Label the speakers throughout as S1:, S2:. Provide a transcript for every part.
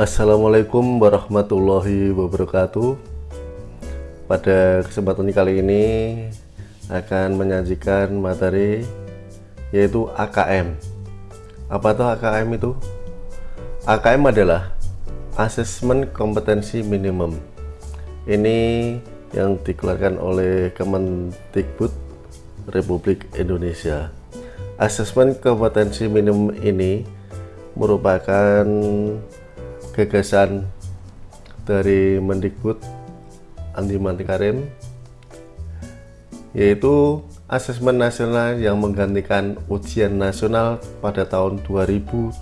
S1: Assalamualaikum warahmatullahi wabarakatuh. Pada kesempatan kali ini akan menyajikan materi yaitu AKM Apa itu? AKM itu? AKM adalah Asesmen Kompetensi Minimum. Ini yang dikeluarkan oleh Kemendikbud Republik Indonesia. Asesmen kompetensi minimum ini merupakan gagasan dari Mendikbud Andi Mantikarim yaitu asesmen nasional yang menggantikan ujian nasional pada tahun 2021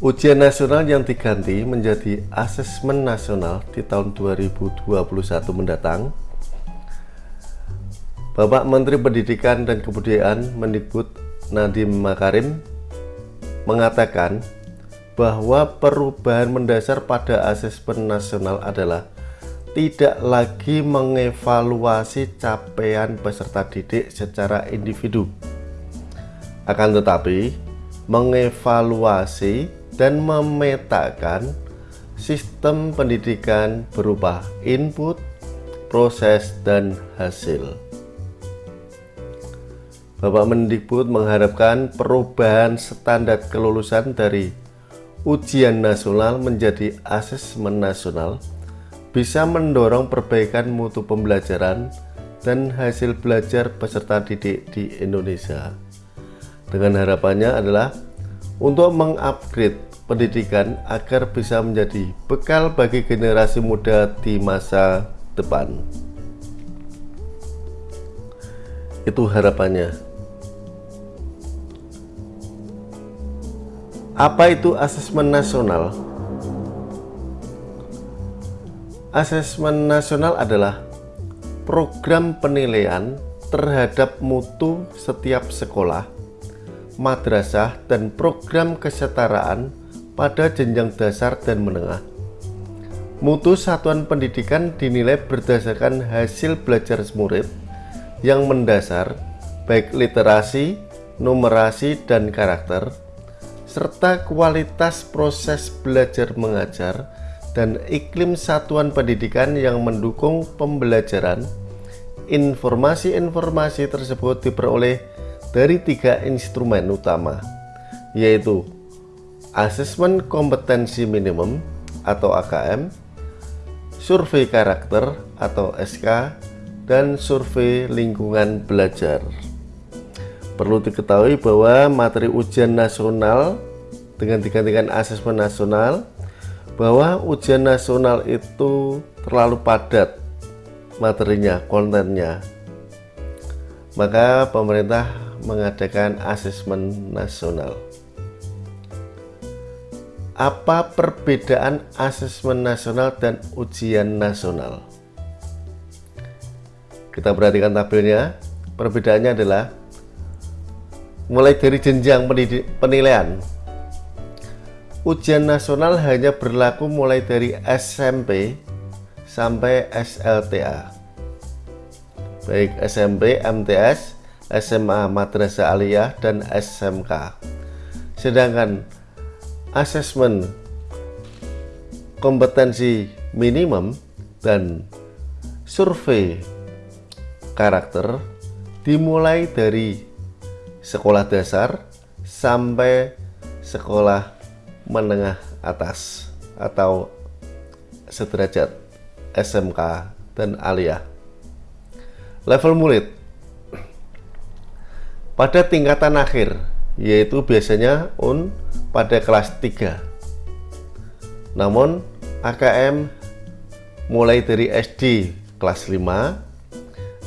S1: ujian nasional yang diganti menjadi asesmen nasional di tahun 2021 mendatang Bapak Menteri Pendidikan dan Kebudayaan Mendikbud Nadiem Makarim mengatakan bahwa perubahan mendasar pada asesmen nasional adalah tidak lagi mengevaluasi capaian peserta didik secara individu akan tetapi mengevaluasi dan memetakan sistem pendidikan berupa input, proses, dan hasil. Bapak Mendikbud mengharapkan perubahan standar kelulusan dari ujian nasional menjadi asesmen nasional bisa mendorong perbaikan mutu pembelajaran dan hasil belajar peserta didik di Indonesia. Dengan harapannya adalah untuk mengupgrade pendidikan agar bisa menjadi bekal bagi generasi muda di masa depan. Itu harapannya. Apa itu asesmen nasional? Asesmen nasional adalah program penilaian terhadap mutu setiap sekolah, madrasah, dan program kesetaraan pada jenjang dasar dan menengah. Mutu satuan pendidikan dinilai berdasarkan hasil belajar murid yang mendasar, baik literasi, numerasi, dan karakter, serta kualitas proses belajar mengajar dan iklim satuan pendidikan yang mendukung pembelajaran. Informasi-informasi tersebut diperoleh dari tiga instrumen utama yaitu asesmen kompetensi minimum atau AKM survei karakter atau SK dan survei lingkungan belajar Perlu diketahui bahwa materi ujian nasional dengan digantikan asesmen nasional bahwa ujian nasional itu terlalu padat materinya, kontennya. Maka pemerintah mengadakan asesmen nasional. Apa perbedaan asesmen nasional dan ujian nasional? Kita perhatikan tabelnya. Perbedaannya adalah mulai dari jenjang penilaian. Ujian nasional hanya berlaku mulai dari SMP sampai SLTA baik SMP, MTS, SMA Madrasah Aliyah dan SMK sedangkan asesmen kompetensi minimum dan survei karakter dimulai dari sekolah dasar sampai sekolah menengah atas atau sederajat SMK dan aliyah. Level murid pada tingkatan akhir yaitu biasanya UN pada kelas 3. Namun AKM mulai dari SD kelas 5,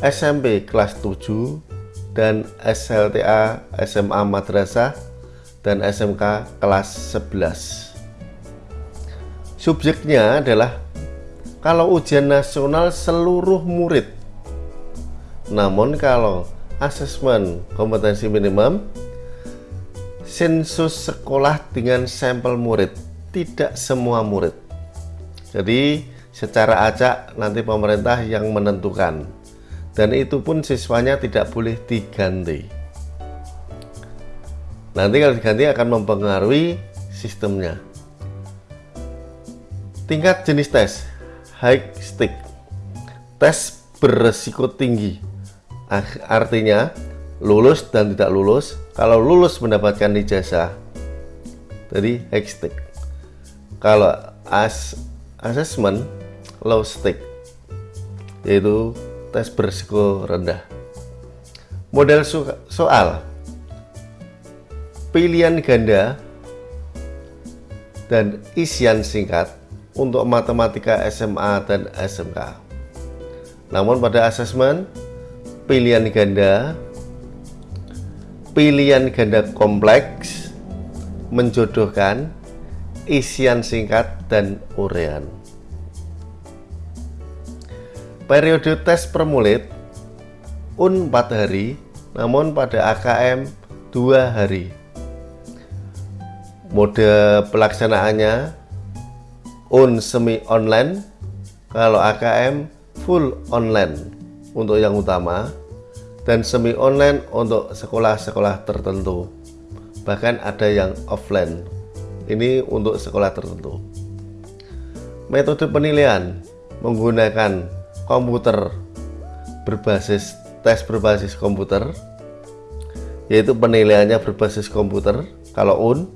S1: SMP kelas 7, dan SLTA SMA Madrasah dan SMK kelas 11 subjeknya adalah kalau ujian nasional seluruh murid. Namun kalau asesmen kompetensi minimum sensus sekolah dengan sampel murid tidak semua murid. Jadi secara acak nanti pemerintah yang menentukan dan itu pun siswanya tidak boleh diganti. Nanti kalau diganti akan mempengaruhi sistemnya. Tingkat jenis tes high stick. Tes beresiko tinggi. Artinya lulus dan tidak lulus. Kalau lulus mendapatkan ijazah jadi high stick. Kalau as assessment low stick yaitu tes beresiko rendah model soal pilihan ganda dan isian singkat untuk matematika SMA dan SMK. Namun pada asesmen pilihan ganda, pilihan ganda kompleks menjodohkan isian singkat dan urean. Periode tes per murid UN 4 hari, namun pada AKM 2 hari. Mode pelaksanaannya un semi online kalau AKM full online untuk yang utama dan semi online untuk sekolah-sekolah tertentu. Bahkan ada yang offline. Ini untuk sekolah tertentu. Metode penilaian menggunakan komputer berbasis tes berbasis komputer yaitu penilaiannya berbasis komputer kalau UN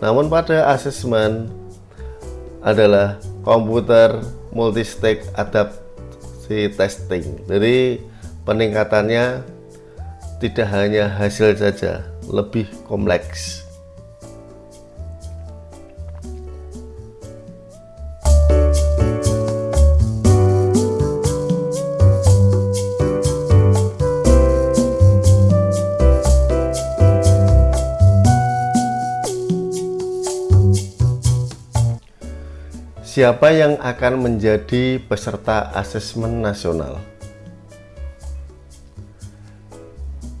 S1: namun pada asesmen adalah komputer multi-stage adaptasi testing. Jadi peningkatannya tidak hanya hasil saja, lebih kompleks. Siapa yang akan menjadi peserta asesmen nasional?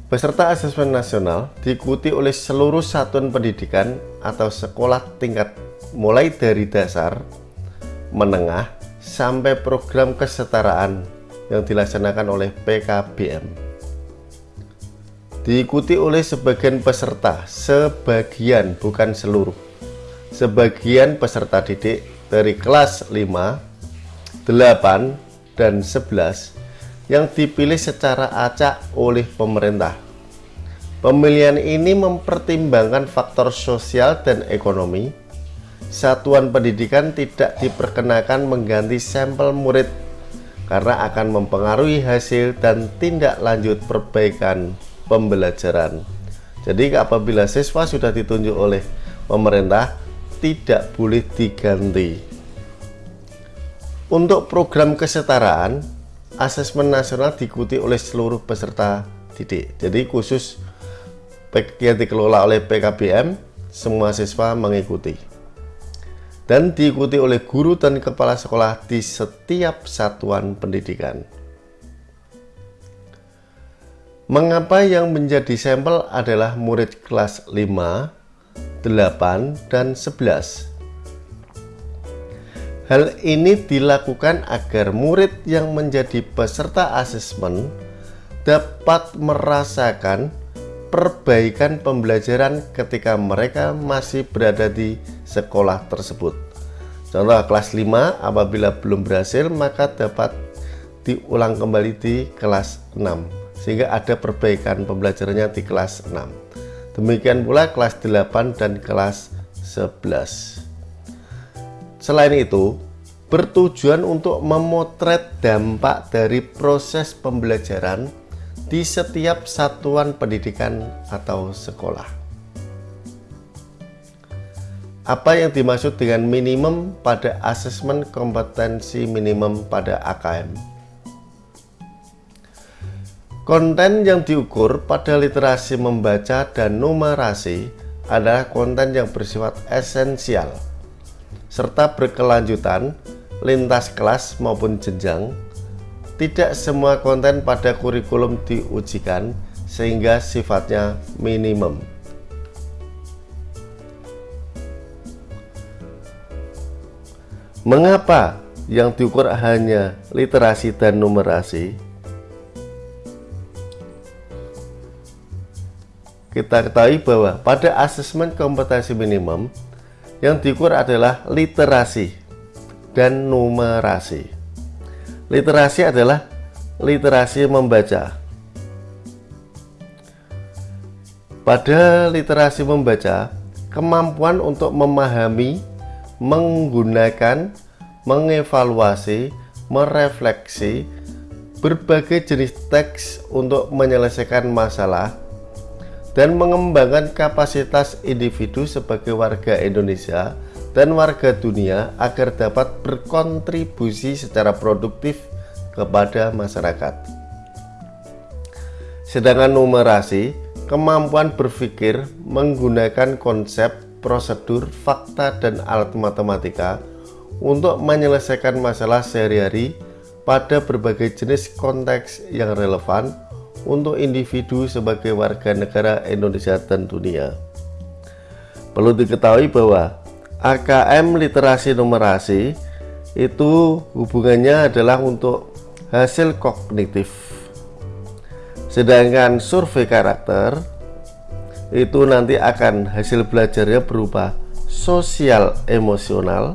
S1: Peserta asesmen nasional diikuti oleh seluruh satuan pendidikan atau sekolah tingkat mulai dari dasar, menengah, sampai program kesetaraan yang dilaksanakan oleh PKBM. Diikuti oleh sebagian peserta, sebagian bukan seluruh. Sebagian peserta didik dari kelas 5, 8, dan 11 yang dipilih secara acak oleh pemerintah. Pemilihan ini mempertimbangkan faktor sosial dan ekonomi. Satuan pendidikan tidak diperkenakan mengganti sampel murid karena akan mempengaruhi hasil dan tindak lanjut perbaikan pembelajaran. Jadi apabila siswa sudah ditunjuk oleh pemerintah, tidak boleh diganti. Untuk program kesetaraan, asesmen nasional diikuti oleh seluruh peserta didik. Jadi khusus yang dikelola oleh PKBM, semua siswa mengikuti. Dan diikuti oleh guru dan kepala sekolah di setiap satuan pendidikan. Mengapa yang menjadi sampel adalah murid kelas 5, 8, dan 11. Hal ini dilakukan agar murid yang menjadi peserta asesmen dapat merasakan perbaikan pembelajaran ketika mereka masih berada di sekolah tersebut. Contoh kelas 5 apabila belum berhasil maka dapat diulang kembali di kelas 6 sehingga ada perbaikan pembelajarannya di kelas 6. Demikian pula kelas 8 dan kelas 11. Selain itu, bertujuan untuk memotret dampak dari proses pembelajaran di setiap satuan pendidikan atau sekolah. Apa yang dimaksud dengan minimum pada asesmen kompetensi minimum pada AKM? Konten yang diukur pada literasi membaca dan numerasi adalah konten yang bersifat esensial serta berkelanjutan lintas kelas maupun jenjang. Tidak semua konten pada kurikulum diujikan sehingga sifatnya minimum. Mengapa yang diukur hanya literasi dan numerasi? Kita ketahui bahwa pada asesmen kompetensi minimum yang diukur adalah literasi dan numerasi. Literasi adalah literasi membaca. Pada literasi membaca, kemampuan untuk memahami, menggunakan, mengevaluasi, merefleksi berbagai jenis teks untuk menyelesaikan masalah dan mengembangkan kapasitas individu sebagai warga Indonesia dan warga dunia agar dapat berkontribusi secara produktif kepada masyarakat. Sedangkan numerasi, kemampuan berpikir menggunakan konsep, prosedur, fakta, dan alat matematika untuk menyelesaikan masalah sehari-hari pada berbagai jenis konteks yang relevan untuk individu sebagai warga negara Indonesia dan dunia. Perlu diketahui bahwa AKM literasi numerasi itu hubungannya adalah untuk hasil kognitif. Sedangkan survei karakter itu nanti akan hasil belajarnya berupa sosial emosional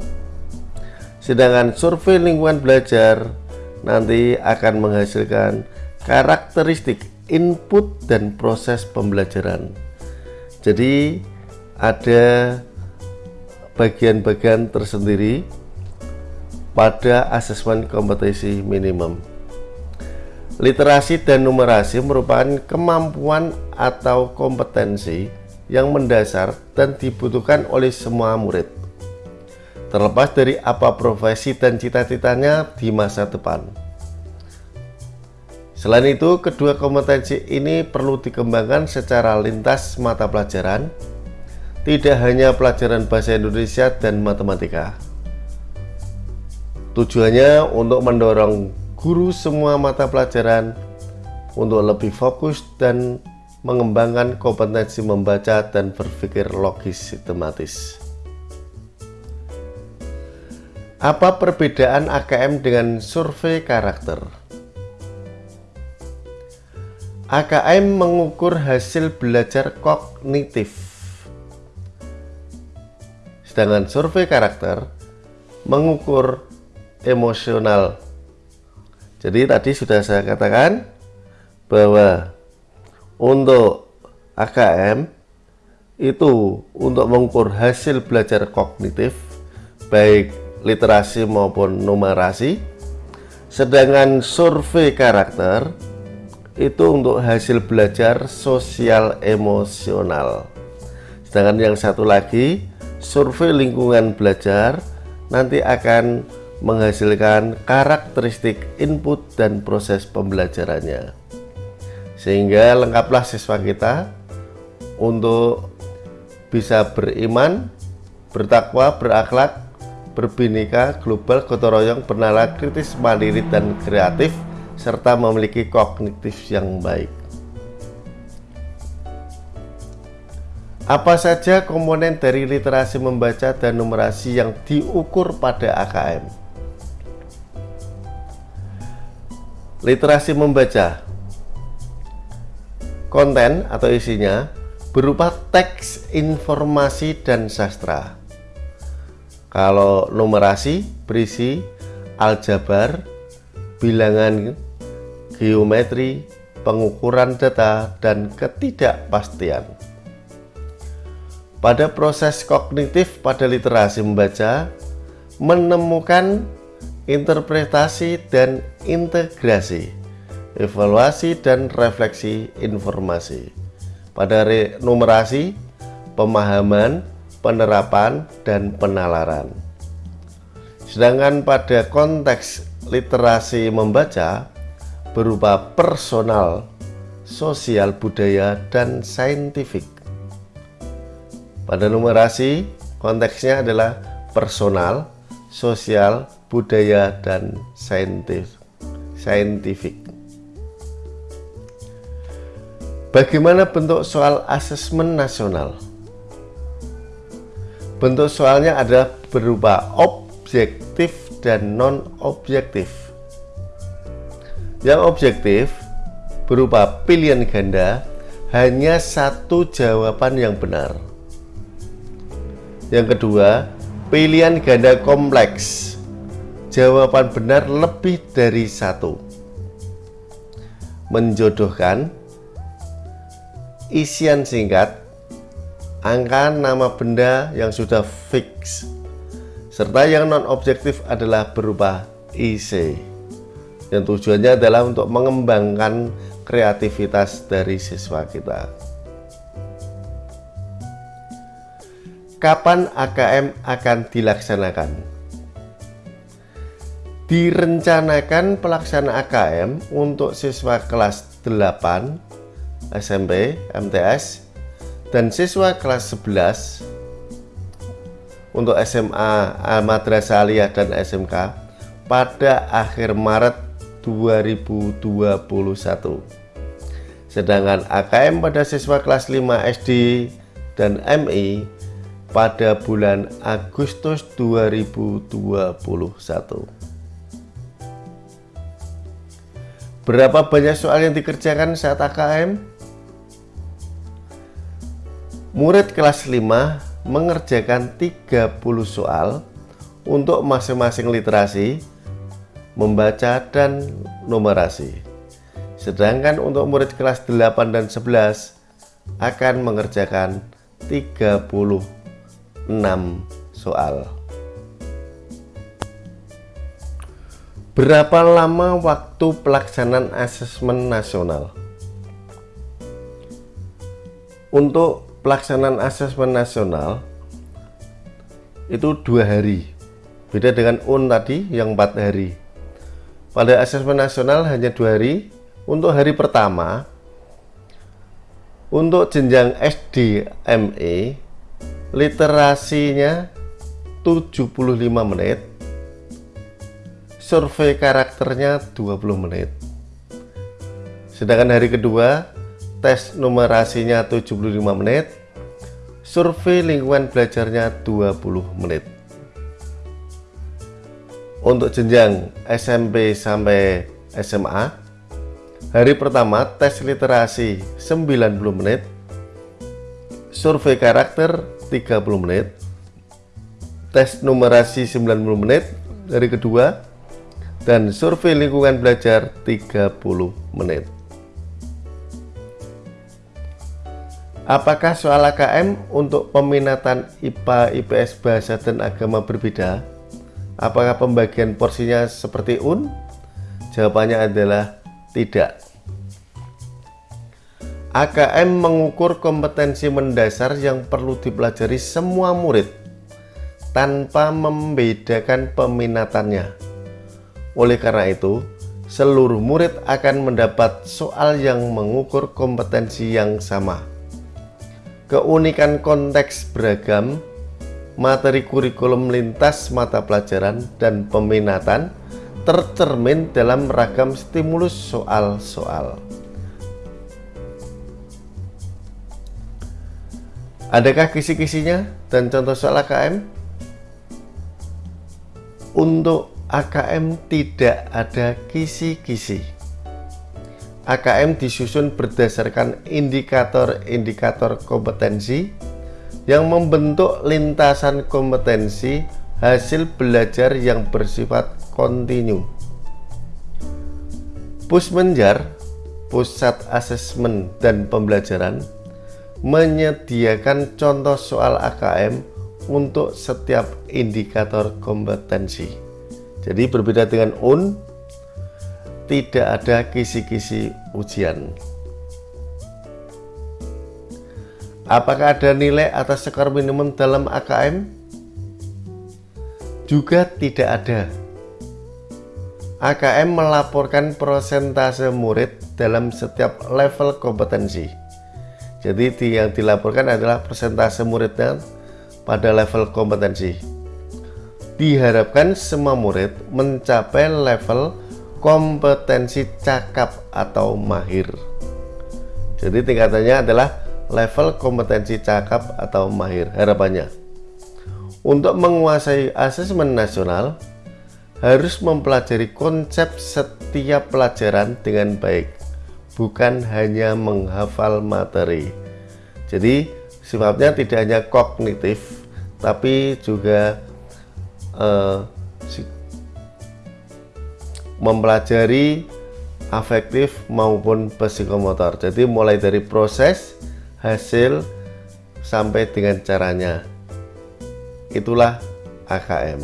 S1: Sedangkan survei lingkungan belajar nanti akan menghasilkan karakteristik input dan proses pembelajaran. Jadi ada bagian-bagian tersendiri pada asesmen kompetensi minimum. Literasi dan numerasi merupakan kemampuan atau kompetensi yang mendasar dan dibutuhkan oleh semua murid terlepas dari apa profesi dan cita-citanya di masa depan. Selain itu, kedua kompetensi ini perlu dikembangkan secara lintas mata pelajaran, tidak hanya pelajaran bahasa Indonesia dan matematika. Tujuannya untuk mendorong guru semua mata pelajaran untuk lebih fokus dan mengembangkan kompetensi membaca dan berpikir logis sistematis. Apa perbedaan AKM dengan survei karakter? AKM mengukur hasil belajar kognitif. Sedangkan survei karakter mengukur emosional. Jadi tadi sudah saya katakan bahwa untuk AKM itu untuk mengukur hasil belajar kognitif baik literasi maupun numerasi sedangkan survei karakter itu untuk hasil belajar sosial emosional. Sedangkan yang satu lagi survei lingkungan belajar nanti akan menghasilkan karakteristik input dan proses pembelajarannya. Sehingga lengkaplah siswa kita untuk bisa beriman bertakwa berakhlak berbineka, global, gotong royong, bernala kritis, mandiri, dan kreatif, serta memiliki kognitif yang baik. Apa saja komponen dari literasi membaca dan numerasi yang diukur pada AKM? Literasi membaca konten atau isinya berupa teks, informasi, dan sastra kalau numerasi berisi aljabar, bilangan, geometri, pengukuran data, dan ketidakpastian. Pada proses kognitif pada literasi membaca, menemukan interpretasi dan integrasi, evaluasi dan refleksi informasi. Pada numerasi, pemahaman, penerapan, dan penalaran. Sedangkan pada konteks literasi membaca berupa personal, sosial budaya, dan saintifik. Pada numerasi, konteksnya adalah personal, sosial, budaya, dan saintifik. Bagaimana bentuk soal asesmen nasional? Bentuk soalnya adalah berupa objektif dan non-objektif. Yang objektif berupa pilihan ganda hanya satu jawaban yang benar. Yang kedua, pilihan ganda kompleks. Jawaban benar lebih dari satu. Menjodohkan isian singkat, angka nama benda yang sudah fix, serta yang non-objektif adalah berupa IC. Yang tujuannya adalah untuk mengembangkan kreativitas dari siswa kita. Kapan AKM akan dilaksanakan? Direncanakan pelaksanaan AKM untuk siswa kelas 8 SMP, MTS, dan siswa kelas 11 untuk SMA, Madrasah Aliyah, dan SMK pada akhir Maret 2021 sedangkan AKM pada siswa kelas 5 SD dan MI pada bulan Agustus 2021 berapa banyak soal yang dikerjakan saat AKM? murid kelas 5 mengerjakan 30 soal untuk masing-masing literasi membaca dan numerasi. Sedangkan untuk murid kelas 8 dan 11 akan mengerjakan 36 soal. Berapa lama waktu pelaksanaan asesmen nasional? Untuk pelaksanaan asesmen nasional itu dua hari beda dengan UN tadi yang empat hari pada asesmen nasional hanya dua hari. Untuk hari pertama, untuk jenjang SD ME, literasinya 75 menit, survei karakternya 20 menit. Sedangkan hari kedua, tes numerasinya 75 menit, survei lingkungan belajarnya 20 menit untuk jenjang SMP sampai SMA hari pertama tes literasi 90 menit. Survei karakter 30 menit. Tes numerasi 90 menit hari kedua. Dan survei lingkungan belajar 30 menit. Apakah soal AKM untuk peminatan IPA, IPS, Bahasa, dan Agama berbeda? Apakah pembagian porsinya seperti UN? Jawabannya adalah tidak. AKM mengukur kompetensi mendasar yang perlu dipelajari semua murid tanpa membedakan peminatannya. Oleh karena itu, seluruh murid akan mendapat soal yang mengukur kompetensi yang sama. Keunikan konteks beragam materi kurikulum lintas mata pelajaran dan peminatan tercermin dalam ragam stimulus soal-soal. Adakah kisi-kisinya dan contoh soal AKM? Untuk AKM tidak ada kisi-kisi. AKM disusun berdasarkan indikator-indikator kompetensi yang membentuk lintasan kompetensi hasil belajar yang bersifat kontinu. Pusmenjar, Pusat Asesmen dan Pembelajaran, menyediakan contoh soal AKM untuk setiap indikator kompetensi. Jadi berbeda dengan UN, tidak ada kisi-kisi ujian. Apakah ada nilai atas skor minimum dalam AKM? Juga tidak ada. AKM melaporkan persentase murid dalam setiap level kompetensi. Jadi yang dilaporkan adalah persentase muridnya pada level kompetensi. Diharapkan semua murid mencapai level kompetensi cakap atau mahir. Jadi tingkatannya adalah level kompetensi cakap atau mahir harapannya. Untuk menguasai asesmen nasional, harus mempelajari konsep setiap pelajaran dengan baik, bukan hanya menghafal materi. Jadi sifatnya tidak hanya kognitif, tapi juga eh, mempelajari afektif maupun psikomotor. Jadi mulai dari proses, hasil, sampai dengan caranya. Itulah AKM.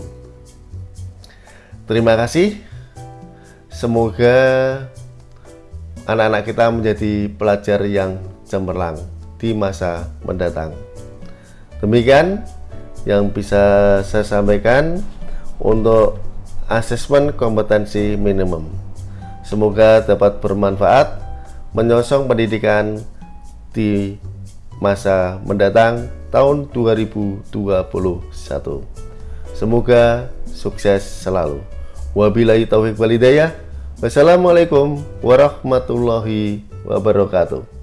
S1: Terima kasih. Semoga anak-anak kita menjadi pelajar yang cemerlang di masa mendatang. Demikian yang bisa saya sampaikan untuk asesmen kompetensi minimum. Semoga dapat bermanfaat menyongsong pendidikan di masa mendatang tahun 2021. Semoga sukses selalu. Wabillahi taufiq walidayah. Wassalamualaikum warahmatullahi wabarakatuh.